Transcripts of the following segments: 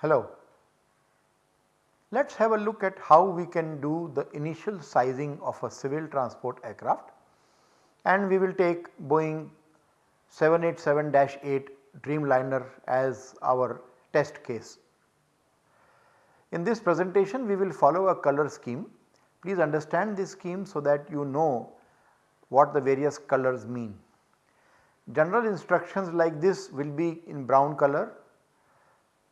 Hello. Let us have a look at how we can do the initial sizing of a civil transport aircraft and we will take Boeing 787-8 Dreamliner as our test case. In this presentation we will follow a color scheme. Please understand this scheme so that you know what the various colors mean. General instructions like this will be in brown color.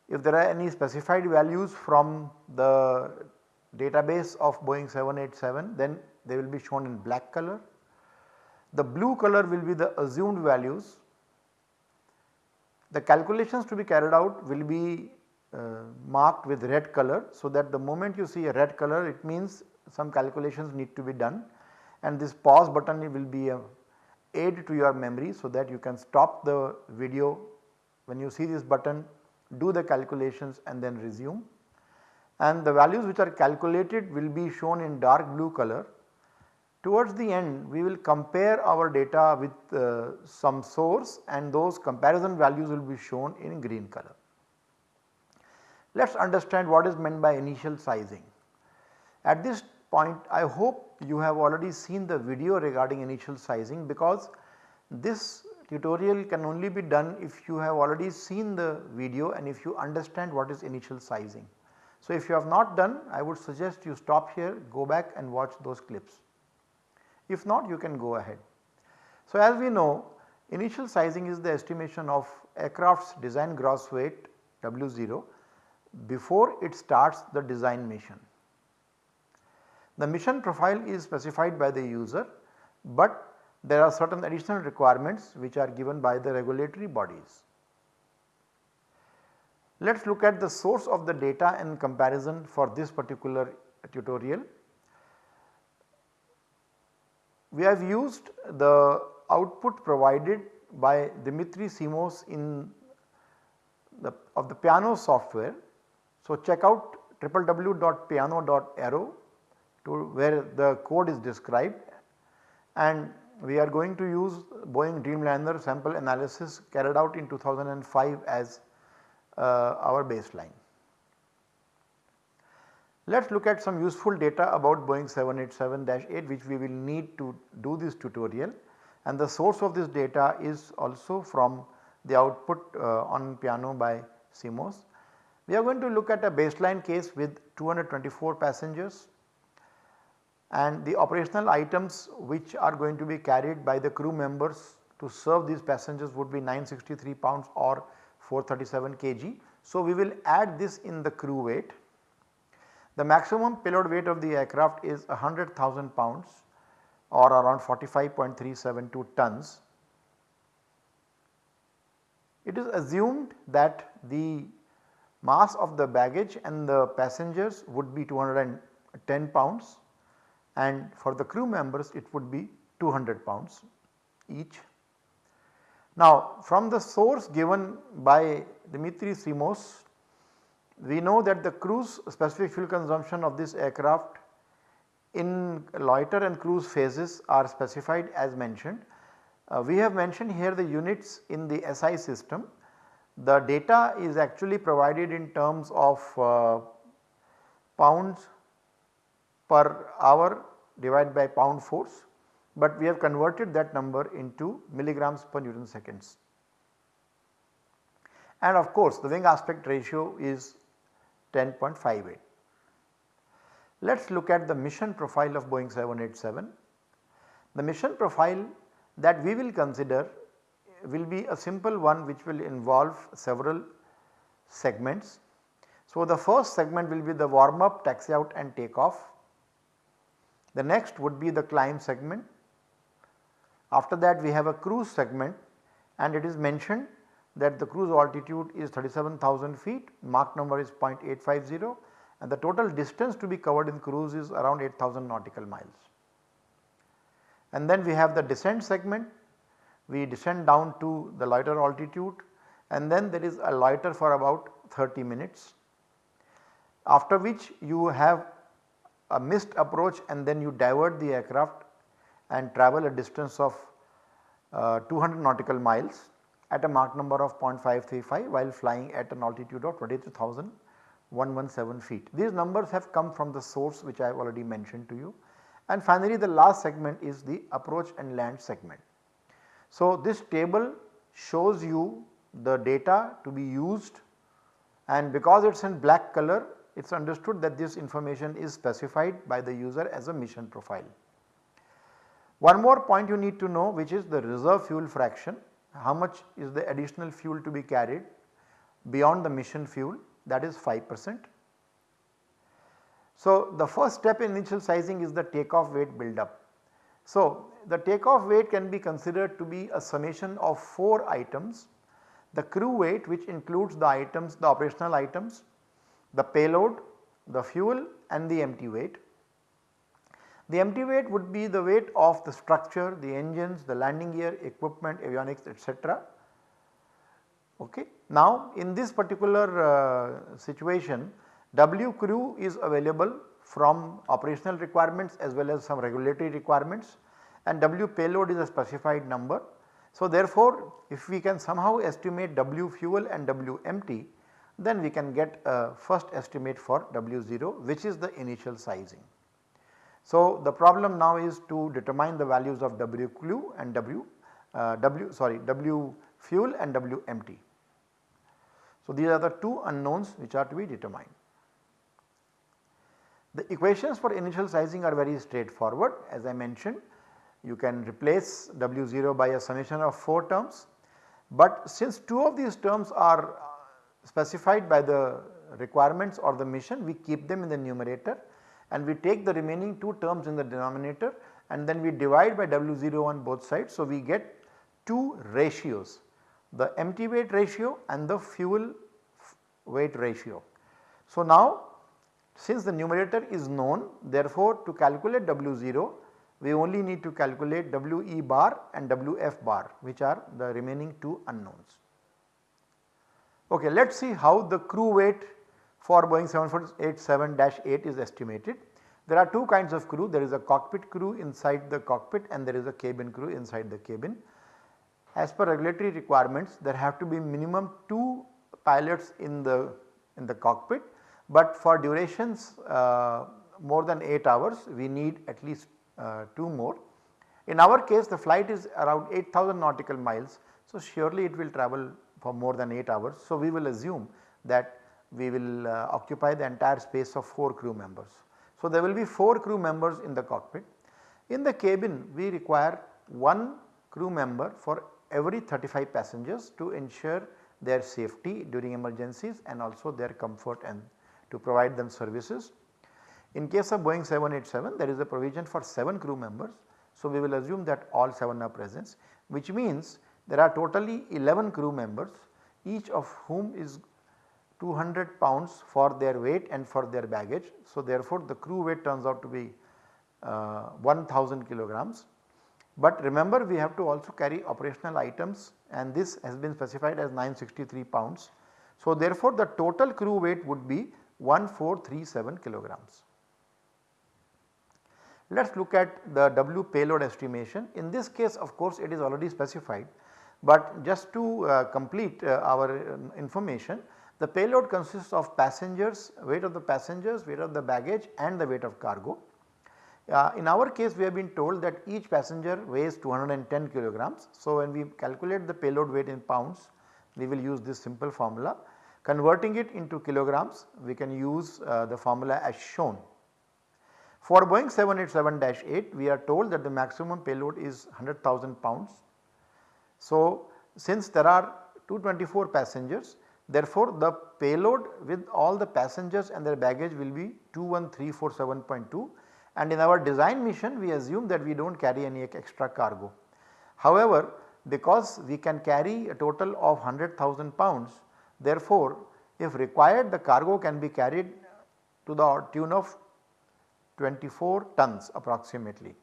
If there are any specified values from the database of Boeing 787 then they will be shown in black color. The blue color will be the assumed values. The calculations to be carried out will be uh, marked with red color so that the moment you see a red color it means some calculations need to be done. And this pause button will be a aid to your memory so that you can stop the video. When you see this button do the calculations and then resume. And the values which are calculated will be shown in dark blue color Towards the end we will compare our data with uh, some source and those comparison values will be shown in green color. Let us understand what is meant by initial sizing. At this point I hope you have already seen the video regarding initial sizing because this tutorial can only be done if you have already seen the video and if you understand what is initial sizing. So, if you have not done I would suggest you stop here go back and watch those clips. If not you can go ahead. So, as we know initial sizing is the estimation of aircraft's design gross weight W0 before it starts the design mission. The mission profile is specified by the user, but there are certain additional requirements which are given by the regulatory bodies. Let us look at the source of the data and comparison for this particular tutorial we have used the output provided by Dimitri Simos in the of the piano software. So, check out www.piano.aero to where the code is described and we are going to use Boeing Dreamliner sample analysis carried out in 2005 as uh, our baseline. Let us look at some useful data about Boeing 787-8 which we will need to do this tutorial and the source of this data is also from the output uh, on piano by Simos. We are going to look at a baseline case with 224 passengers and the operational items which are going to be carried by the crew members to serve these passengers would be 963 pounds or 437 kg. So, we will add this in the crew weight the maximum payload weight of the aircraft is 100,000 pounds or around 45.372 tons. It is assumed that the mass of the baggage and the passengers would be 210 pounds and for the crew members it would be 200 pounds each. Now from the source given by Dimitri Simos we know that the cruise specific fuel consumption of this aircraft in loiter and cruise phases are specified as mentioned. Uh, we have mentioned here the units in the SI system. The data is actually provided in terms of uh, pounds per hour divided by pound force, but we have converted that number into milligrams per Newton seconds. And of course, the wing aspect ratio is 10.58. Let us look at the mission profile of Boeing 787. The mission profile that we will consider will be a simple one which will involve several segments. So, the first segment will be the warm up, taxi out and take off. The next would be the climb segment. After that we have a cruise segment and it is mentioned that the cruise altitude is 37,000 feet, Mach number is 0.850 and the total distance to be covered in cruise is around 8000 nautical miles. And then we have the descent segment, we descend down to the loiter altitude and then there is a loiter for about 30 minutes after which you have a missed approach and then you divert the aircraft and travel a distance of uh, 200 nautical miles at a Mach number of 0.535 while flying at an altitude of 23,117 feet. These numbers have come from the source which I have already mentioned to you. And finally the last segment is the approach and land segment. So this table shows you the data to be used and because it is in black color it is understood that this information is specified by the user as a mission profile. One more point you need to know which is the reserve fuel fraction, how much is the additional fuel to be carried beyond the mission fuel that is 5 percent. So, the first step in initial sizing is the takeoff weight buildup. So, the takeoff weight can be considered to be a summation of 4 items, the crew weight which includes the items the operational items, the payload, the fuel and the empty weight. The empty weight would be the weight of the structure, the engines, the landing gear, equipment, avionics etc. Okay. Now in this particular uh, situation W crew is available from operational requirements as well as some regulatory requirements and W payload is a specified number. So therefore if we can somehow estimate W fuel and W empty then we can get a first estimate for W0 which is the initial sizing. So, the problem now is to determine the values of WQ and W, uh, W sorry W fuel and W empty. So, these are the two unknowns which are to be determined. The equations for initial sizing are very straightforward as I mentioned you can replace W0 by a summation of 4 terms, but since 2 of these terms are uh, specified by the requirements or the mission we keep them in the numerator and we take the remaining 2 terms in the denominator and then we divide by W0 on both sides. So, we get 2 ratios the empty weight ratio and the fuel weight ratio. So, now since the numerator is known therefore to calculate W0 we only need to calculate WE bar and WF bar which are the remaining 2 unknowns. Okay, let us see how the crew weight for Boeing 747-8 is estimated. There are two kinds of crew, there is a cockpit crew inside the cockpit and there is a cabin crew inside the cabin. As per regulatory requirements there have to be minimum 2 pilots in the in the cockpit, but for durations uh, more than 8 hours we need at least uh, 2 more. In our case the flight is around 8000 nautical miles, so surely it will travel for more than 8 hours. So we will assume that we will uh, occupy the entire space of 4 crew members. So, there will be 4 crew members in the cockpit. In the cabin we require 1 crew member for every 35 passengers to ensure their safety during emergencies and also their comfort and to provide them services. In case of Boeing 787 there is a provision for 7 crew members. So, we will assume that all 7 are present which means there are totally 11 crew members each of whom is 200 pounds for their weight and for their baggage. So, therefore, the crew weight turns out to be uh, 1000 kilograms. But remember we have to also carry operational items and this has been specified as 963 pounds. So, therefore, the total crew weight would be 1437 kilograms. Let us look at the W payload estimation. In this case of course it is already specified, but just to uh, complete uh, our uh, information the payload consists of passengers, weight of the passengers, weight of the baggage and the weight of cargo. Uh, in our case we have been told that each passenger weighs 210 kilograms. So, when we calculate the payload weight in pounds we will use this simple formula. Converting it into kilograms we can use uh, the formula as shown. For Boeing 787-8 we are told that the maximum payload is 100,000 pounds. So, since there are 224 passengers Therefore, the payload with all the passengers and their baggage will be 21347.2 and in our design mission we assume that we do not carry any extra cargo. However, because we can carry a total of 100,000 pounds therefore, if required the cargo can be carried to the tune of 24 tons approximately.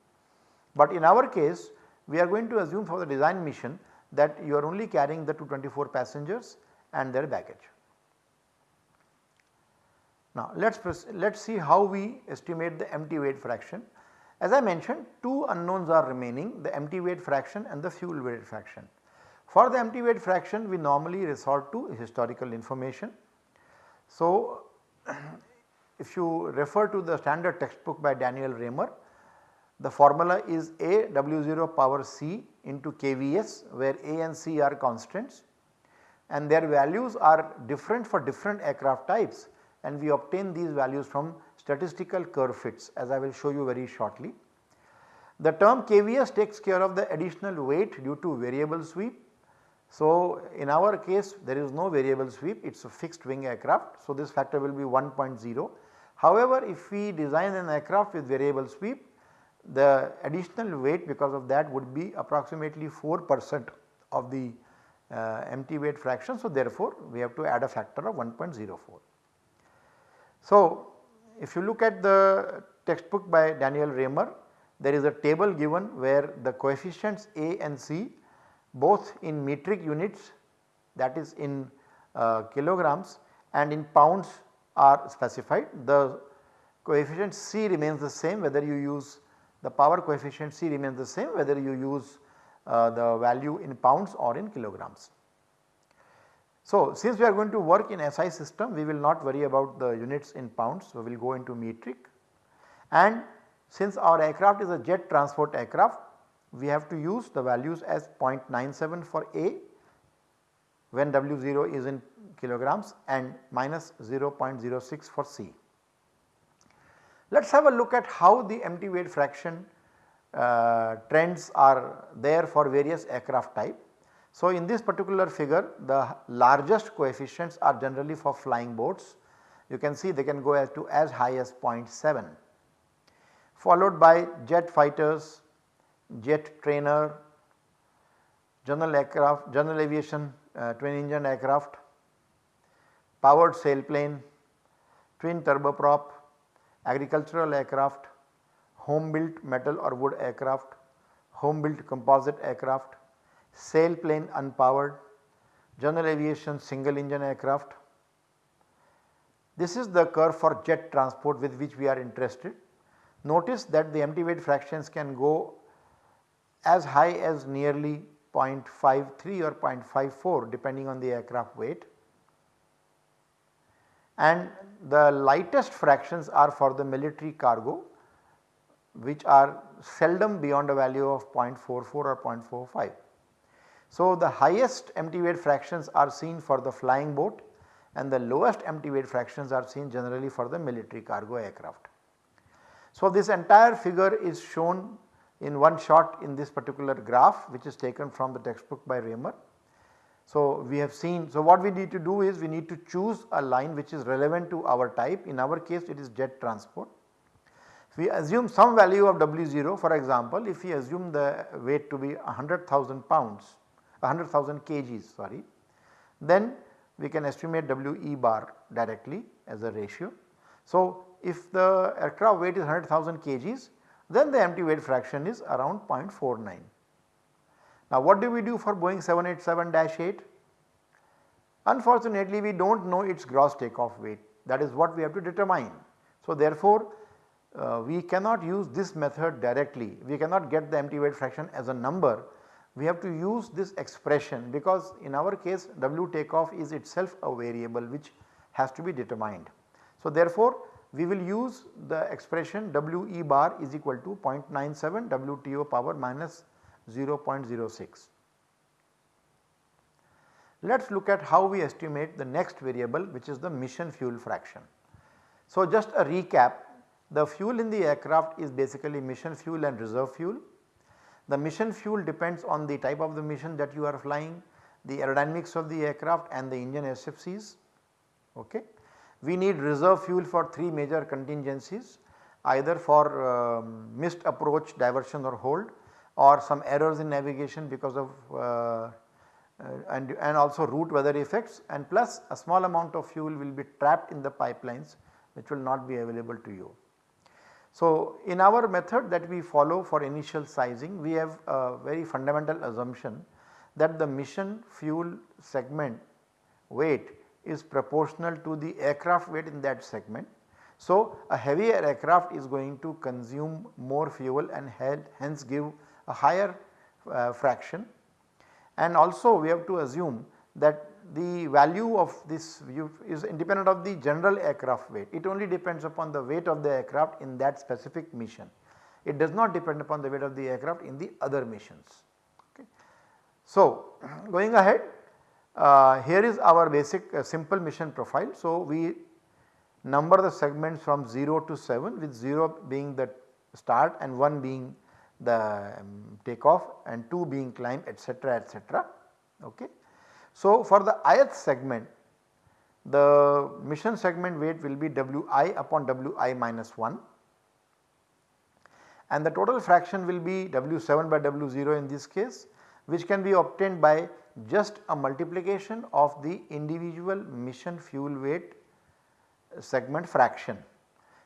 But in our case we are going to assume for the design mission that you are only carrying the 224 passengers and their baggage. Now let us let us see how we estimate the empty weight fraction. As I mentioned two unknowns are remaining the empty weight fraction and the fuel weight fraction. For the empty weight fraction we normally resort to historical information. So if you refer to the standard textbook by Daniel Raymer the formula is A W0 power C into KVS where A and C are constants and their values are different for different aircraft types and we obtain these values from statistical curve fits as I will show you very shortly. The term KVS takes care of the additional weight due to variable sweep. So, in our case there is no variable sweep it is a fixed wing aircraft. So, this factor will be 1.0. However, if we design an aircraft with variable sweep the additional weight because of that would be approximately 4 percent of the uh, empty weight fraction. So, therefore, we have to add a factor of 1.04. So, if you look at the textbook by Daniel Raymer there is a table given where the coefficients A and C both in metric units that is in uh, kilograms and in pounds are specified. The coefficient C remains the same whether you use the power coefficient C remains the same whether you use Uh, the value in pounds or in kilograms. So, since we are going to work in SI system we will not worry about the units in pounds, so we will go into metric and since our aircraft is a jet transport aircraft we have to use the values as 0.97 for A when W0 is in kilograms and minus 0.06 for C. Let us have a look at how the empty weight fraction uh, trends are there for various aircraft type. So, in this particular figure the largest coefficients are generally for flying boats. You can see they can go as to as high as 0.7 followed by jet fighters, jet trainer, general aircraft, general aviation uh, twin engine aircraft, powered sailplane, twin turboprop, agricultural aircraft, home built metal or wood aircraft, home built composite aircraft, sailplane unpowered, general aviation single engine aircraft. This is the curve for jet transport with which we are interested. Notice that the empty weight fractions can go as high as nearly 0.53 or 0.54 depending on the aircraft weight and the lightest fractions are for the military cargo which are seldom beyond a value of 0.44 or 0.45. So, the highest empty weight fractions are seen for the flying boat and the lowest empty weight fractions are seen generally for the military cargo aircraft. So, this entire figure is shown in one shot in this particular graph which is taken from the textbook by Raymer. So, we have seen so what we need to do is we need to choose a line which is relevant to our type in our case it is jet transport. We assume some value of W0 for example if we assume the weight to be 100,000 pounds 100,000 kgs sorry then we can estimate WE bar directly as a ratio. So, if the aircraft weight is 100,000 kgs then the empty weight fraction is around 0.49. Now what do we do for Boeing 787-8? Unfortunately we do not know its gross takeoff weight that is what we have to determine. So therefore uh, we cannot use this method directly, we cannot get the empty weight fraction as a number. We have to use this expression because in our case W takeoff is itself a variable which has to be determined. So therefore we will use the expression W e bar is equal to 0.97 WTO power minus 0.06. Let us look at how we estimate the next variable which is the mission fuel fraction. So just a recap the fuel in the aircraft is basically mission fuel and reserve fuel. The mission fuel depends on the type of the mission that you are flying, the aerodynamics of the aircraft and the engine SFCs. Okay. We need reserve fuel for 3 major contingencies either for um, missed approach, diversion or hold or some errors in navigation because of uh, uh, and, and also route weather effects and plus a small amount of fuel will be trapped in the pipelines which will not be available to you. So, in our method that we follow for initial sizing we have a very fundamental assumption that the mission fuel segment weight is proportional to the aircraft weight in that segment. So, a heavier aircraft is going to consume more fuel and hence give a higher uh, fraction and also we have to assume that the value of this is independent of the general aircraft weight. It only depends upon the weight of the aircraft in that specific mission. It does not depend upon the weight of the aircraft in the other missions. Okay. So, going ahead uh, here is our basic uh, simple mission profile. So, we number the segments from 0 to 7 with 0 being the start and 1 being the um, takeoff and 2 being climb etc etc. Okay. So, for the ith segment the mission segment weight will be Wi upon Wi minus 1 and the total fraction will be W7 by W0 in this case which can be obtained by just a multiplication of the individual mission fuel weight segment fraction.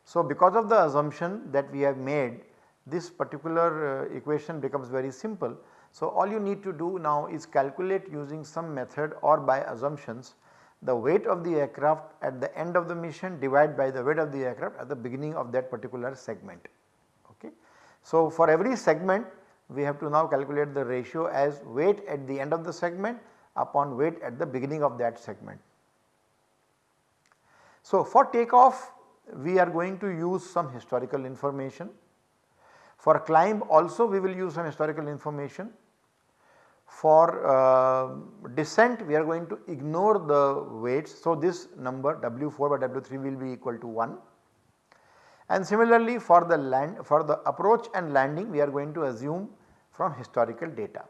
So, because of the assumption that we have made this particular uh, equation becomes very simple. So, all you need to do now is calculate using some method or by assumptions the weight of the aircraft at the end of the mission divided by the weight of the aircraft at the beginning of that particular segment. Okay. So, for every segment we have to now calculate the ratio as weight at the end of the segment upon weight at the beginning of that segment. So, for takeoff we are going to use some historical information. For climb also we will use some historical information. For uh, descent we are going to ignore the weights. So, this number W4 by W3 will be equal to 1 and similarly for the land for the approach and landing we are going to assume from historical data.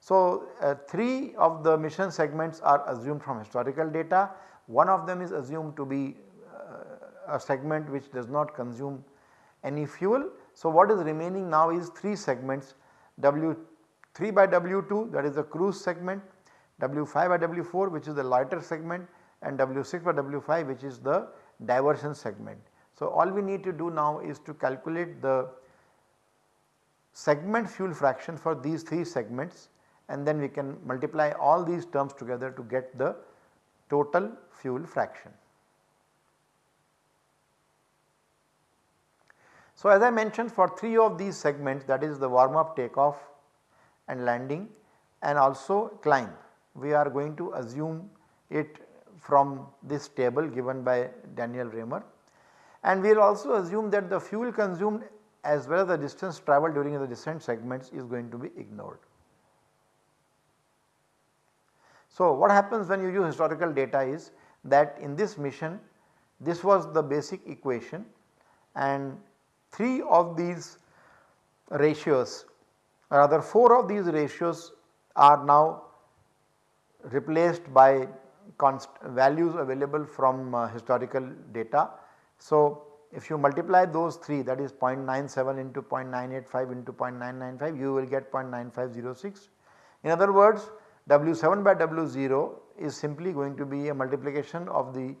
So, uh, 3 of the mission segments are assumed from historical data, one of them is assumed to be uh, a segment which does not consume any fuel. So, what is remaining now is 3 segments W3 by W2 that is the cruise segment, W5 by W4 which is the loiter segment and W6 by W5 which is the diversion segment. So, all we need to do now is to calculate the segment fuel fraction for these 3 segments and then we can multiply all these terms together to get the total fuel fraction. So, as I mentioned for 3 of these segments that is the warm up takeoff and landing and also climb we are going to assume it from this table given by Daniel Raymer and we will also assume that the fuel consumed as well as the distance travelled during the descent segments is going to be ignored. So, what happens when you use historical data is that in this mission this was the basic equation and 3 of these ratios rather 4 of these ratios are now replaced by values available from uh, historical data. So, if you multiply those 3 that is 0.97 into 0.985 into 0.995 you will get 0.9506. In other words W7 by W0 is simply going to be a multiplication of the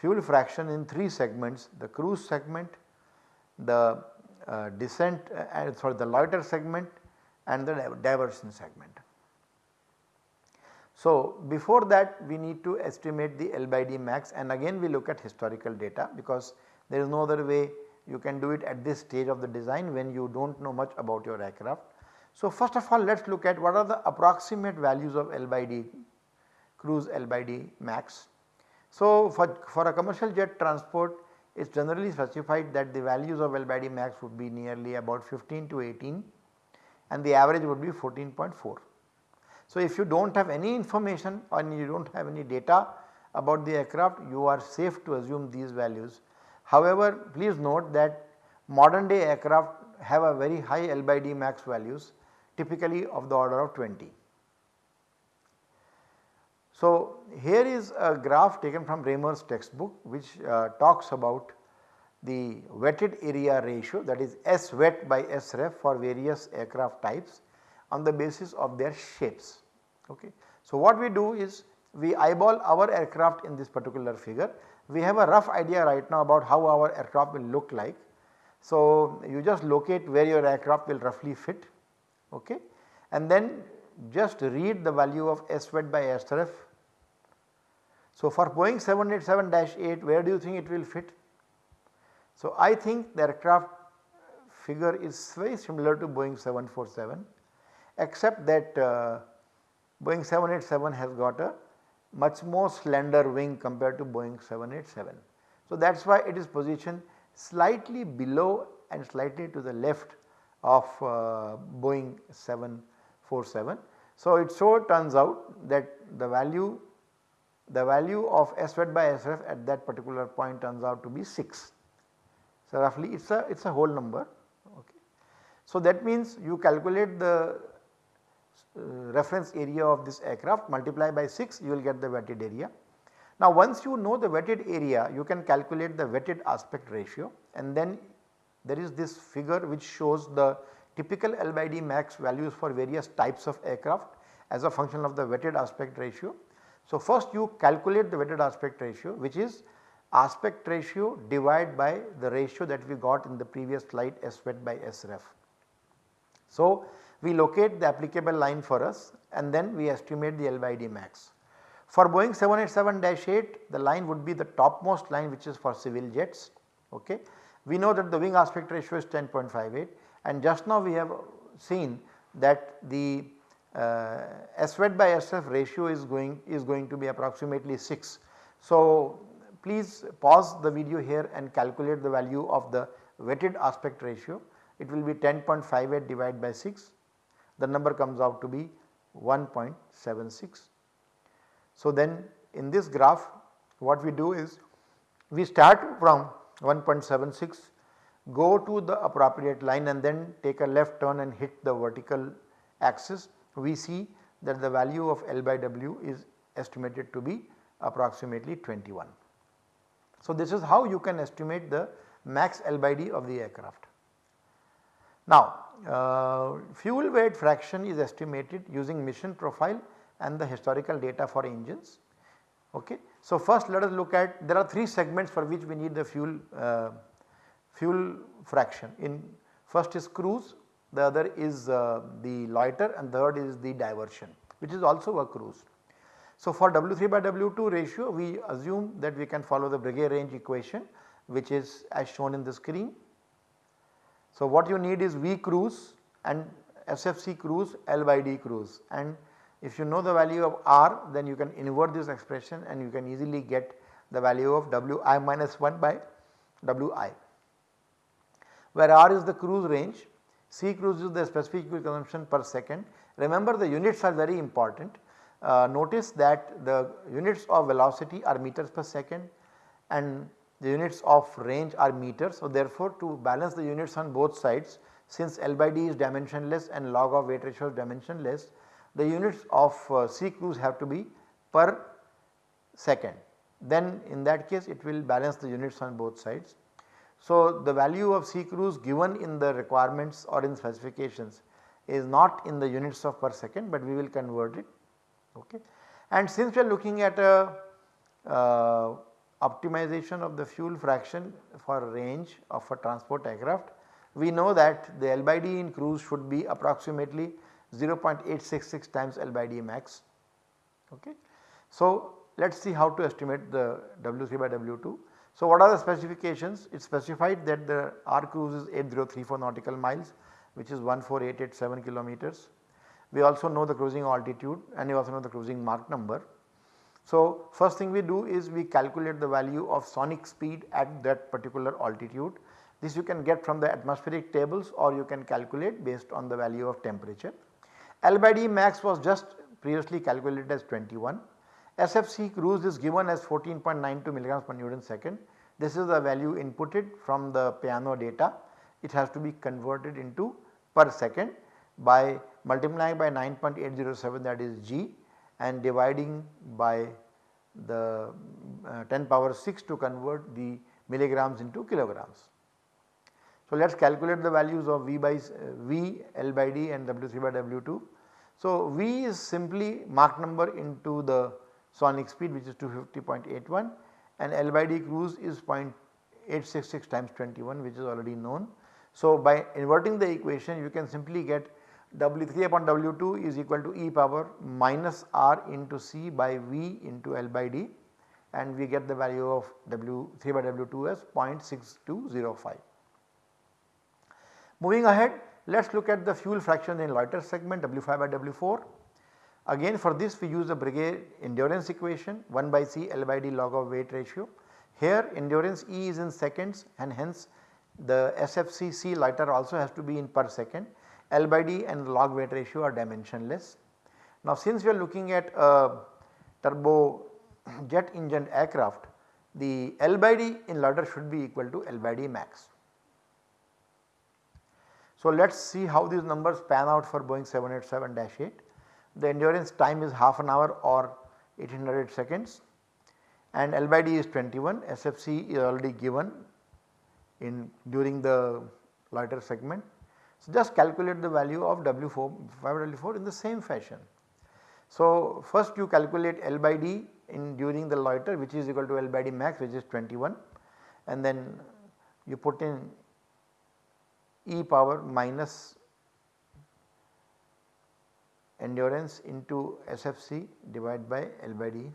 fuel fraction in 3 segments the cruise segment, the uh, descent uh, sorry the loiter segment and the diversion segment. So, before that we need to estimate the L by D max and again we look at historical data because there is no other way you can do it at this stage of the design when you do not know much about your aircraft. So, first of all let us look at what are the approximate values of L by D cruise L by D max. So, for, for a commercial jet transport it is generally specified that the values of L max would be nearly about 15 to 18 and the average would be 14.4. So, if you do not have any information or you do not have any data about the aircraft you are safe to assume these values However, please note that modern day aircraft have a very high L by D max values typically of the order of 20. So, here is a graph taken from Raymer's textbook which uh, talks about the wetted area ratio that is S wet by S ref for various aircraft types on the basis of their shapes. Okay. So, what we do is we eyeball our aircraft in this particular figure we have a rough idea right now about how our aircraft will look like. So, you just locate where your aircraft will roughly fit okay. and then just read the value of S wet by S ref. So, for Boeing 787-8 where do you think it will fit? So, I think the aircraft figure is very similar to Boeing 747 except that uh, Boeing 787 has got a much more slender wing compared to Boeing 787. So, that is why it is positioned slightly below and slightly to the left of uh, Boeing 747. So, it so turns out that the value the value of SWET by S ref at that particular point turns out to be 6. So, roughly it is a it is a whole number okay. So, that means you calculate the uh, reference area of this aircraft multiply by 6 you will get the wetted area. Now once you know the wetted area you can calculate the wetted aspect ratio and then there is this figure which shows the typical L by D max values for various types of aircraft as a function of the wetted aspect ratio. So first you calculate the wetted aspect ratio which is aspect ratio divided by the ratio that we got in the previous slide S wet by S ref. So we locate the applicable line for us and then we estimate the L by D max. For Boeing 787-8 the line would be the topmost line which is for civil jets. Okay. We know that the wing aspect ratio is 10.58 and just now we have seen that the uh, by S ref ratio is going is going to be approximately 6. So please pause the video here and calculate the value of the wetted aspect ratio. It will be 10.58 divided by 6 the number comes out to be 1.76. So then in this graph what we do is we start from 1.76 go to the appropriate line and then take a left turn and hit the vertical axis we see that the value of L by W is estimated to be approximately 21. So this is how you can estimate the max L by D of the aircraft. Now uh, fuel weight fraction is estimated using mission profile and the historical data for engines. Okay. So, first let us look at there are 3 segments for which we need the fuel uh, fuel fraction in first is cruise, the other is uh, the loiter and third is the diversion which is also a cruise. So, for W3 by W2 ratio we assume that we can follow the Breguet range equation which is as shown in the screen. So, what you need is V cruise and SFC cruise L by D cruise. And if you know the value of R then you can invert this expression and you can easily get the value of Wi minus 1 by Wi where R is the cruise range, C cruise is the specific fuel consumption per second. Remember the units are very important. Uh, notice that the units of velocity are meters per second and the units of range are meters. So, therefore, to balance the units on both sides since L by D is dimensionless and log of weight ratio is dimensionless the units of uh, C cruise have to be per second then in that case it will balance the units on both sides. So, the value of C cruise given in the requirements or in specifications is not in the units of per second, but we will convert it ok. And since we are looking at a uh, optimization of the fuel fraction for range of a transport aircraft, we know that the L by D in cruise should be approximately 0.866 times L by D max. Okay. So, let us see how to estimate the W3 by W2. So, what are the specifications? It specified that the R cruise is 8034 nautical miles which is 14887 kilometers. We also know the cruising altitude and we also know the cruising Mach number. So, first thing we do is we calculate the value of sonic speed at that particular altitude. This you can get from the atmospheric tables or you can calculate based on the value of temperature. L by D max was just previously calculated as 21. SFC cruise is given as 14.92 milligrams per Newton second. This is the value inputted from the piano data. It has to be converted into per second by multiplying by 9.807 that is G and dividing by the uh, 10 power 6 to convert the milligrams into kilograms. So, let us calculate the values of V by uh, V, L by D and W3 by W2. So, V is simply Mach number into the sonic speed which is 250.81 and L by D cruise is 0.866 times 21 which is already known. So, by inverting the equation you can simply get W3 upon W2 is equal to e power minus R into C by V into L by D and we get the value of W3 by W2 as 0.6205. Moving ahead let us look at the fuel fraction in loiter segment W5 by W4. Again for this we use the Breguet endurance equation 1 by C L by D log of weight ratio. Here endurance E is in seconds and hence the SFC C loiter also has to be in per second. L by D and log weight ratio are dimensionless. Now since we are looking at a turbo jet engine aircraft the L by D in loiter should be equal to L by D max. So let us see how these numbers pan out for Boeing 787-8. The endurance time is half an hour or 1800 seconds and L by D is 21, SFC is already given in during the loiter segment. So just calculate the value of W4 W4 in the same fashion. So first you calculate L by D in during the loiter which is equal to L by D max which is 21 and then you put in e power minus endurance into SFC divided by L by D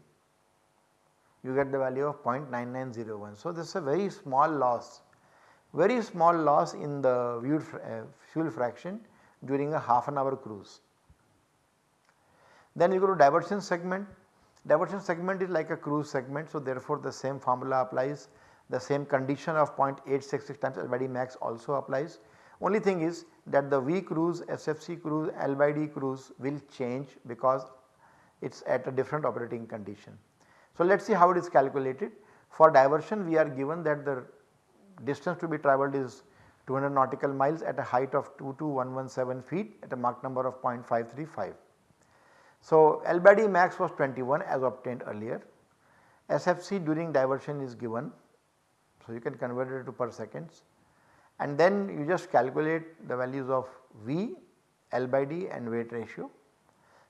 you get the value of 0.9901. So this is a very small loss very small loss in the uh, fuel fraction during a half an hour cruise. Then you go to diversion segment, diversion segment is like a cruise segment so therefore the same formula applies, the same condition of 0.866 times L by D max also applies. Only thing is that the V cruise, SFC cruise, L by D cruise will change because it is at a different operating condition. So let us see how it is calculated. For diversion we are given that the distance to be travelled is 200 nautical miles at a height of 22117 feet at a Mach number of 0.535. So L by D max was 21 as obtained earlier. SFC during diversion is given. So you can convert it to per seconds and then you just calculate the values of V, L by D and weight ratio.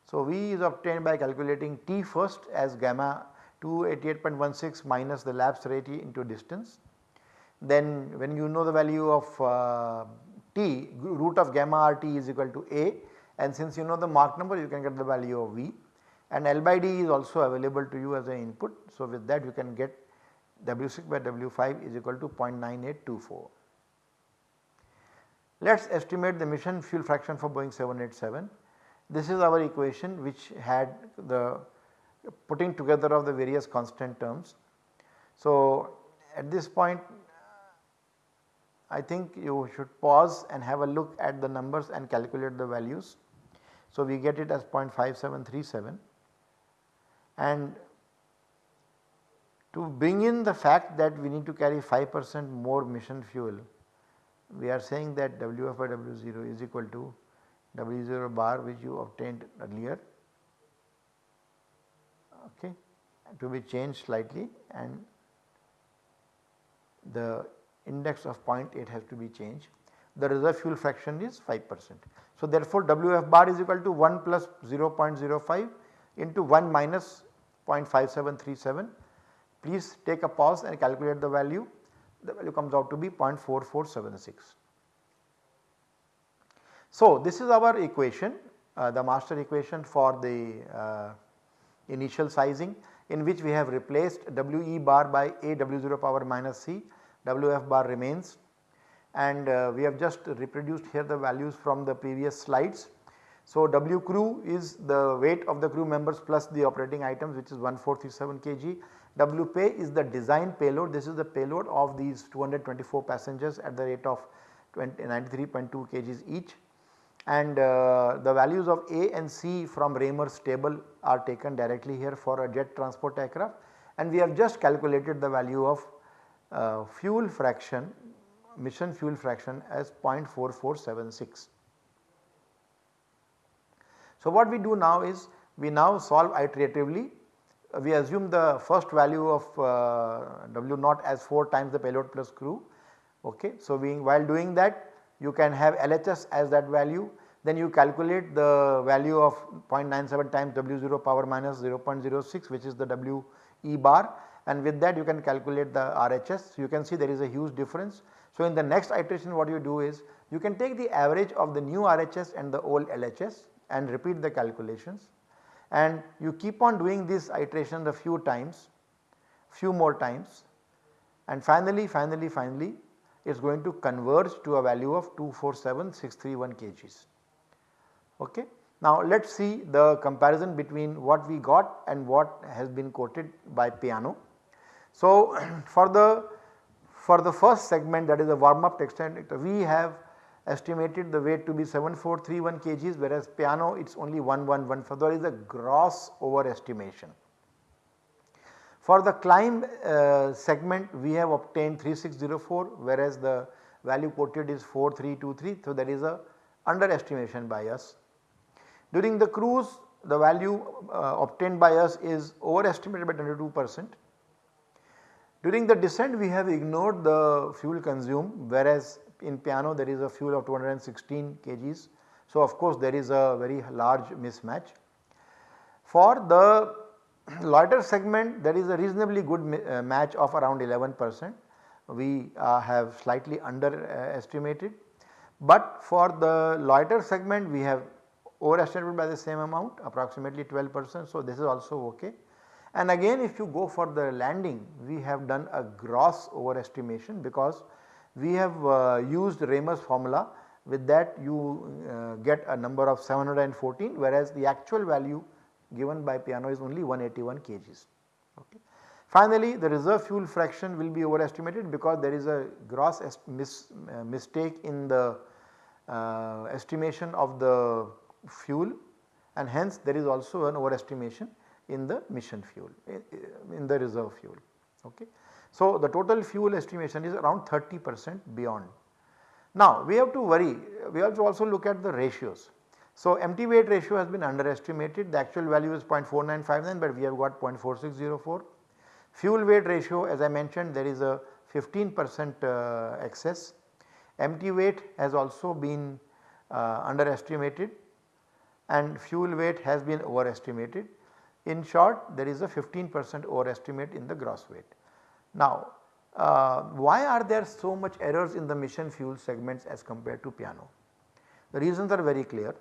So V is obtained by calculating T first as gamma 288.16 minus the lapse rate into distance then when you know the value of uh, t root of gamma rt is equal to a and since you know the Mach number you can get the value of v and L by D is also available to you as an input. So with that you can get W6 by W5 is equal to 0.9824. Let us estimate the mission fuel fraction for Boeing 787. This is our equation which had the putting together of the various constant terms. So at this point I think you should pause and have a look at the numbers and calculate the values. So we get it as 0.5737 and to bring in the fact that we need to carry 5 percent more mission fuel we are saying that Wf by W0 is equal to W0 bar which you obtained earlier okay to be changed slightly and the index of 0.8 has to be changed. The reserve fuel fraction is 5 percent. So therefore Wf bar is equal to 1 plus 0.05 into 1 minus 0.5737 please take a pause and calculate the value the value comes out to be 0.4476. So this is our equation uh, the master equation for the uh, initial sizing in which we have replaced We bar by A W0 power minus C Wf bar remains and uh, we have just reproduced here the values from the previous slides. So W crew is the weight of the crew members plus the operating items which is 1437 kg. W pay is the design payload. This is the payload of these 224 passengers at the rate of 93.2 kgs each. And uh, the values of A and C from Raymer's table are taken directly here for a jet transport aircraft. And we have just calculated the value of uh, fuel fraction mission fuel fraction as 0.4476. So what we do now is we now solve iteratively we assume the first value of uh, W naught as 4 times the payload plus crew okay. So we while doing that you can have LHS as that value then you calculate the value of 0.97 times W0 power minus 0.06 which is the W E bar and with that you can calculate the RHS. You can see there is a huge difference. So, in the next iteration what you do is you can take the average of the new RHS and the old LHS and repeat the calculations and you keep on doing this iteration a few times, few more times and finally, finally, finally it is going to converge to a value of 247631 kgs. Okay. Now let us see the comparison between what we got and what has been quoted by Piano. So for the for the first segment that is the warm up textile we have estimated the weight to be 7431 kgs whereas piano it is only 1114 there is a gross overestimation. For the climb uh, segment we have obtained 3604 whereas the value quoted is 4323 so there is a underestimation by us. During the cruise the value uh, obtained by us is overestimated by 22 percent. During the descent we have ignored the fuel consumed whereas in piano there is a fuel of 216 kgs. So of course there is a very large mismatch. For the loiter segment there is a reasonably good uh, match of around 11 percent we uh, have slightly underestimated. But for the loiter segment we have overestimated by the same amount approximately 12 percent. So, this is also ok. And again if you go for the landing we have done a gross overestimation because we have uh, used Raymer's formula with that you uh, get a number of 714 whereas the actual value given by piano is only 181 kgs. Okay. Finally, the reserve fuel fraction will be overestimated because there is a gross mis, uh, mistake in the uh, estimation of the fuel and hence there is also an overestimation in the mission fuel in the reserve fuel. Okay. So, the total fuel estimation is around 30 percent beyond. Now, we have to worry we have to also look at the ratios. So, empty weight ratio has been underestimated the actual value is 0.4959 but we have got 0.4604. Fuel weight ratio as I mentioned there is a 15 percent uh, excess. Empty weight has also been uh, underestimated and fuel weight has been overestimated. In short there is a 15 percent overestimate in the gross weight. Now uh, why are there so much errors in the mission fuel segments as compared to piano? The reasons are very clear.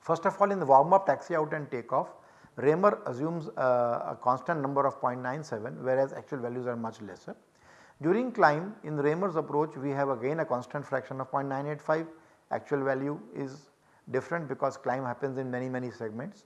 First of all in the warm up taxi out and take off Raymer assumes uh, a constant number of 0.97 whereas actual values are much lesser. During climb in Raymer's approach we have again a constant fraction of 0.985 actual value is different because climb happens in many many segments.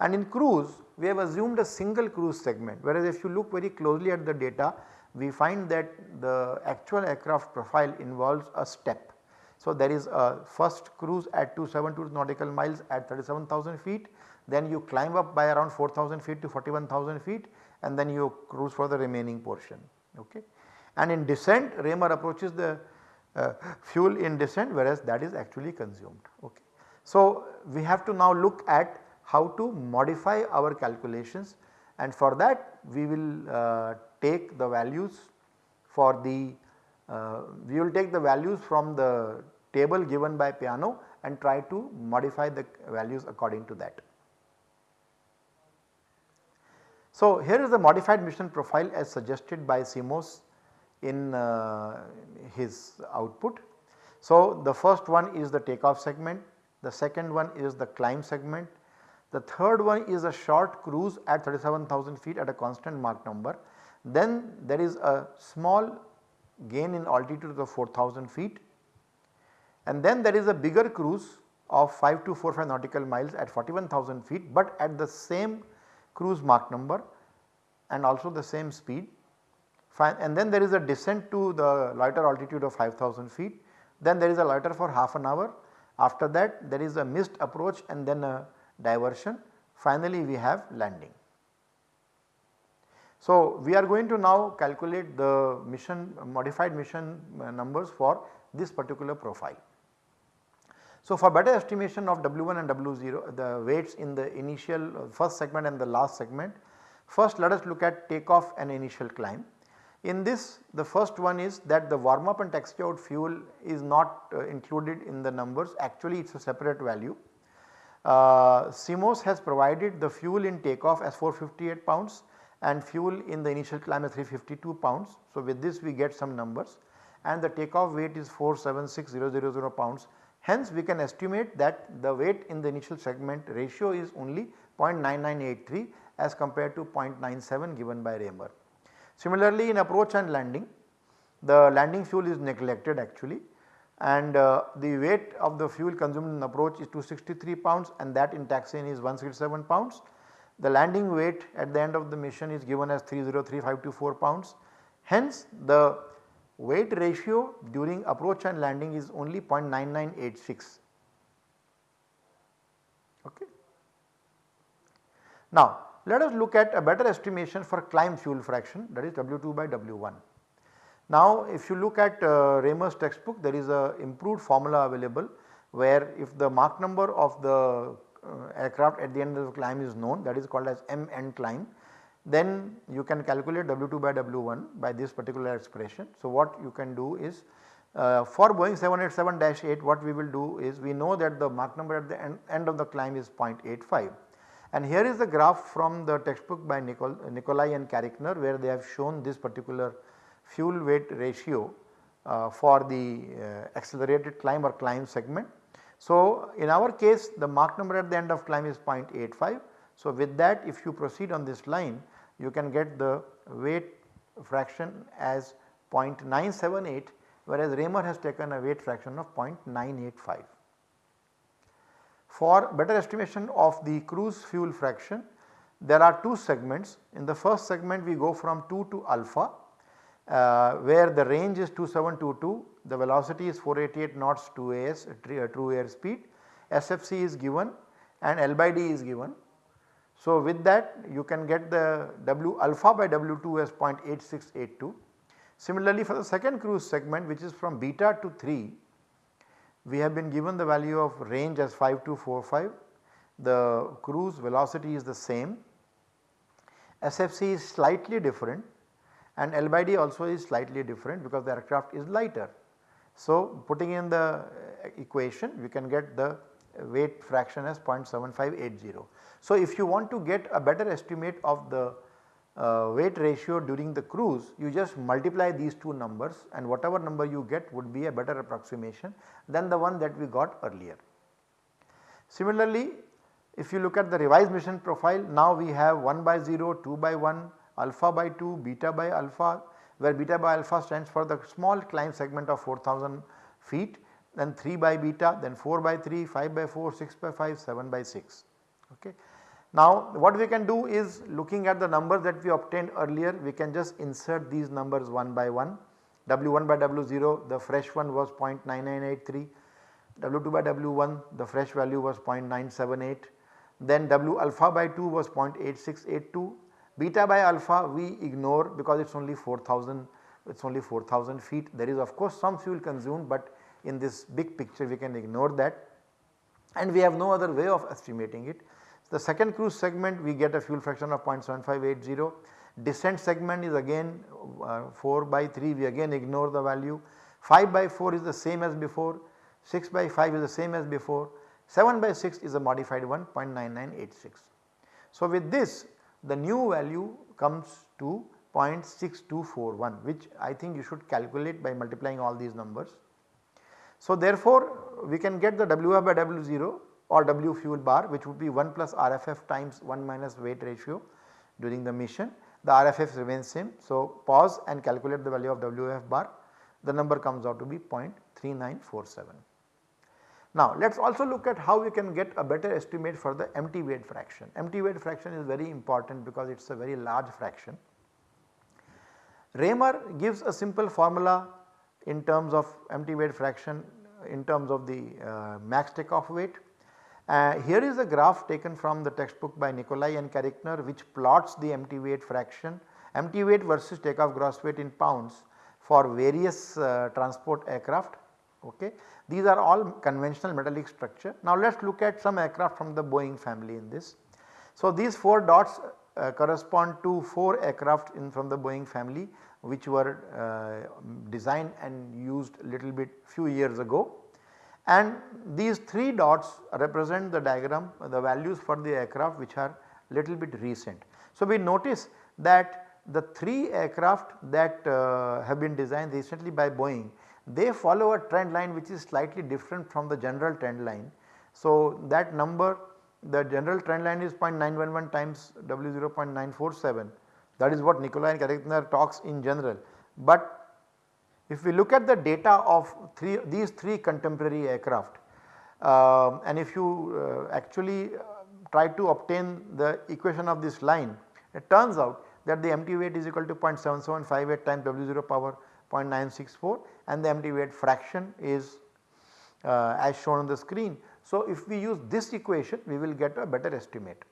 And in cruise we have assumed a single cruise segment whereas if you look very closely at the data we find that the actual aircraft profile involves a step. So there is a first cruise at 272 nautical miles at 37,000 feet then you climb up by around 4000 feet to 41,000 feet and then you cruise for the remaining portion. Okay. And in descent Raymer approaches the uh, fuel in descent whereas that is actually consumed. Okay. So we have to now look at how to modify our calculations and for that we will uh, take the values for the uh, we will take the values from the table given by piano and try to modify the values according to that. So here is the modified mission profile as suggested by Simos in uh, his output. So the first one is the takeoff segment, the second one is the climb segment, the third one is a short cruise at 37,000 feet at a constant Mach number. Then there is a small gain in altitude of 4000 feet and then there is a bigger cruise of 5245 nautical miles at 41,000 feet but at the same cruise Mach number and also the same speed. And then there is a descent to the loiter altitude of 5000 feet. Then there is a loiter for half an hour. After that there is a missed approach and then a diversion. Finally we have landing. So we are going to now calculate the mission modified mission uh, numbers for this particular profile. So for better estimation of W1 and W0 the weights in the initial uh, first segment and the last segment first let us look at takeoff and initial climb. In this the first one is that the warm up and taxi out fuel is not uh, included in the numbers actually it is a separate value. Uh, Simos has provided the fuel in takeoff as 458 pounds and fuel in the initial climb as 352 pounds. So, with this we get some numbers and the takeoff weight is 476000 pounds. Hence, we can estimate that the weight in the initial segment ratio is only 0.9983 as compared to 0.97 given by Raymer. Similarly, in approach and landing the landing fuel is neglected actually and uh, the weight of the fuel consumed in approach is 263 pounds and that in taxiing is 167 pounds. The landing weight at the end of the mission is given as 303524 pounds. Hence the weight ratio during approach and landing is only 0.9986. Okay. Now let us look at a better estimation for climb fuel fraction that is W2 by W1. Now if you look at uh, Raymer's textbook there is a improved formula available where if the Mach number of the uh, aircraft at the end of the climb is known that is called as M end climb then you can calculate W2 by W1 by this particular expression. So what you can do is uh, for Boeing 787-8 what we will do is we know that the Mach number at the end, end of the climb is 0.85 and here is the graph from the textbook by Nicol Nicolai and Carichner where they have shown this particular fuel weight ratio uh, for the uh, accelerated climb or climb segment. So, in our case the Mach number at the end of climb is 0.85. So, with that if you proceed on this line you can get the weight fraction as 0.978 whereas Raymer has taken a weight fraction of 0.985. For better estimation of the cruise fuel fraction there are two segments in the first segment we go from 2 to alpha uh, where the range is 2722, the velocity is 488 knots TAS uh, true air speed, SFC is given and L by D is given. So, with that you can get the W alpha by W2 as 0.8682. Similarly, for the second cruise segment which is from beta to 3, we have been given the value of range as 5245, the cruise velocity is the same, SFC is slightly different and L by D also is slightly different because the aircraft is lighter. So, putting in the uh, equation we can get the weight fraction as 0.7580. So, if you want to get a better estimate of the uh, weight ratio during the cruise you just multiply these two numbers and whatever number you get would be a better approximation than the one that we got earlier. Similarly, if you look at the revised mission profile now we have 1 by 0, 2 by 1, alpha by 2, beta by alpha where beta by alpha stands for the small climb segment of 4000 feet then 3 by beta then 4 by 3, 5 by 4, 6 by 5, 7 by 6. Okay. Now what we can do is looking at the numbers that we obtained earlier we can just insert these numbers one by one. W1 by W0 the fresh one was 0.9983, W2 by W1 the fresh value was 0.978, then W alpha by 2 was 0.8682 Beta by alpha we ignore because it is only 4000 it is only 4000 feet. There is of course some fuel consumed but in this big picture we can ignore that. And we have no other way of estimating it. The second cruise segment we get a fuel fraction of 0.7580, descent segment is again uh, 4 by 3 we again ignore the value, 5 by 4 is the same as before, 6 by 5 is the same as before, 7 by 6 is a modified one 0.9986. So with this the new value comes to 0.6241 which I think you should calculate by multiplying all these numbers. So therefore we can get the WF by W0 or W fuel bar which would be 1 plus RFF times 1 minus weight ratio during the mission. The RFF remains same. So pause and calculate the value of WF bar the number comes out to be 0.3947. Now let us also look at how we can get a better estimate for the empty weight fraction. Empty weight fraction is very important because it is a very large fraction. Raymer gives a simple formula in terms of empty weight fraction in terms of the uh, max takeoff weight. Uh, here is a graph taken from the textbook by Nicolai and Carichner which plots the empty weight fraction, empty weight versus takeoff gross weight in pounds for various uh, transport aircraft. Okay. These are all conventional metallic structure. Now let us look at some aircraft from the Boeing family in this. So these 4 dots uh, correspond to 4 aircraft in from the Boeing family which were uh, designed and used little bit few years ago and these 3 dots represent the diagram the values for the aircraft which are little bit recent. So we notice that the 3 aircraft that uh, have been designed recently by Boeing they follow a trend line which is slightly different from the general trend line. So, that number the general trend line is 0.911 times W 0.947 that is what Nicolai and Carichner talks in general. But if we look at the data of three, these 3 contemporary aircraft uh, and if you uh, actually uh, try to obtain the equation of this line it turns out that the empty weight is equal to 0.7758 times W 0 power 0.964 and the empty weight fraction is uh, as shown on the screen. So, if we use this equation we will get a better estimate.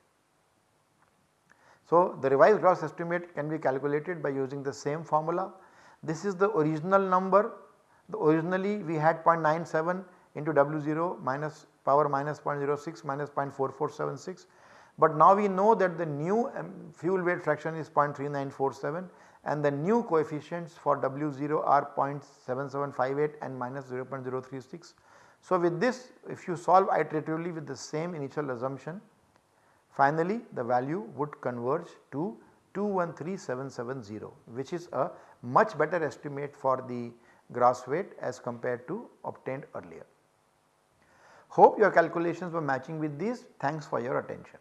So, the revised gross estimate can be calculated by using the same formula. This is the original number the originally we had 0.97 into W0 minus power minus 0.06 minus 0.4476 but now we know that the new um, fuel weight fraction is 0.3947 and the new coefficients for W0 are 0.7758 and minus 0.036. So, with this if you solve iteratively with the same initial assumption finally the value would converge to 213770 which is a much better estimate for the gross weight as compared to obtained earlier. Hope your calculations were matching with these. Thanks for your attention.